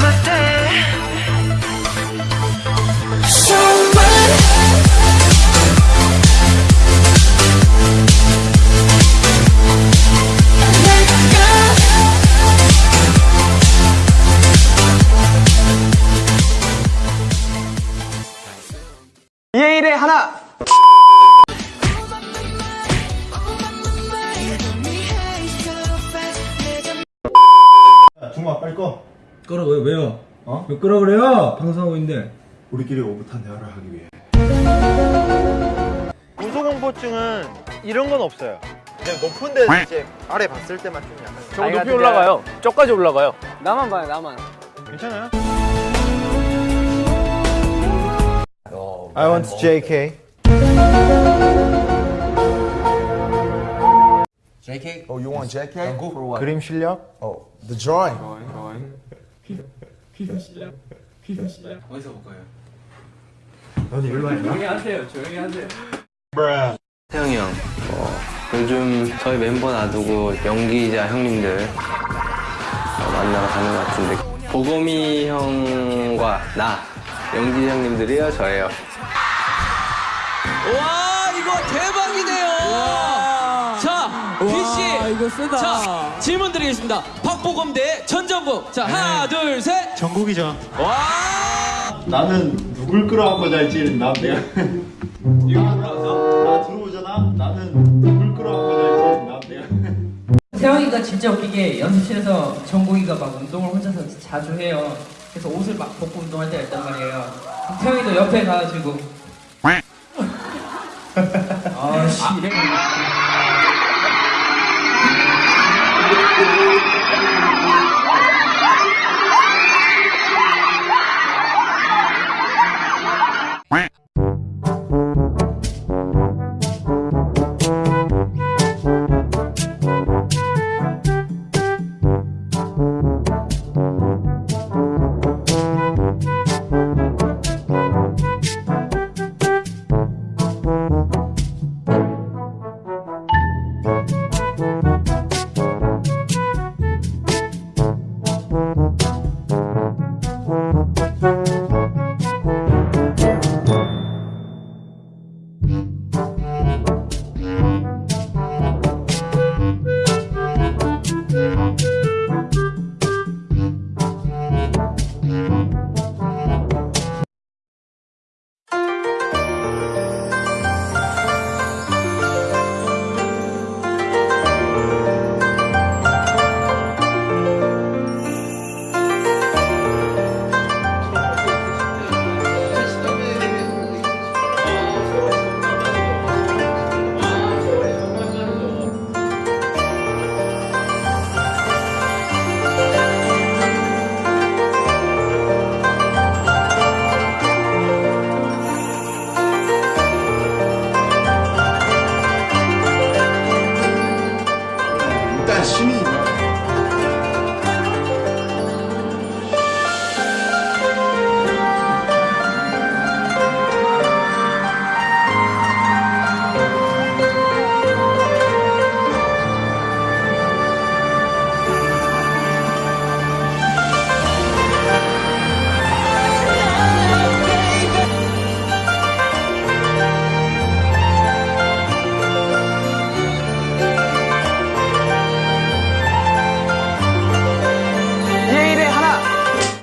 My day. 꺼. 끄라고요? 왜요? 어? 왜 끄라 그래요? 방송하고 있는데. 우리끼리 오붓한 대화를 하기 위해. 고소공포증은 이런 건 없어요. 그냥 높은 데 이제 아래 봤을 때만 좀 약간 저 높이 올라가요. 저까지 올라가요. 나만 봐요, 나만. 괜찮아요? I want JK. JK? Oh, you want JK? For what? 그림 실력? Oh, the drawing. 어디서 볼 거예요? 태영이 형, 어, 요즘 저희 멤버 놔두고 연기자 형님들 어, 만나러 가는 것 같은데 보검이 형과 나 연기자 형님들이요 저예요. 와 이거 대박이네요. 자, 귀씨. 이거 쓰다. 자, 질문 드리겠습니다. 박보검 대 전정국. 자, 하나, 둘, 셋. 전국이죠. 와! 나는 누굴 끌어안고 잘지 나 내가. 나 들어오잖아. 나는 누굴 끌어안고 잘지 나 내가. 태영이가 진짜 웃기게 연습실에서 정국이가 막 운동을 혼자서 자주 해요. 그래서 옷을 막 벗고 운동할 때가 있단 말이에요. 태영이도 옆에 가가지고 아씨 이래 趣味